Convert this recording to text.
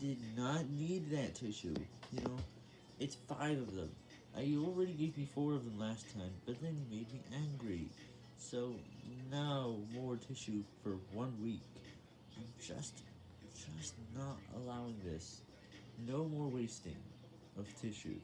did not need that tissue, you know? It's five of them. I already gave me four of them last time, but then you made me angry. So, now more tissue for one week. I'm just, just not allowing this. No more wasting of tissue,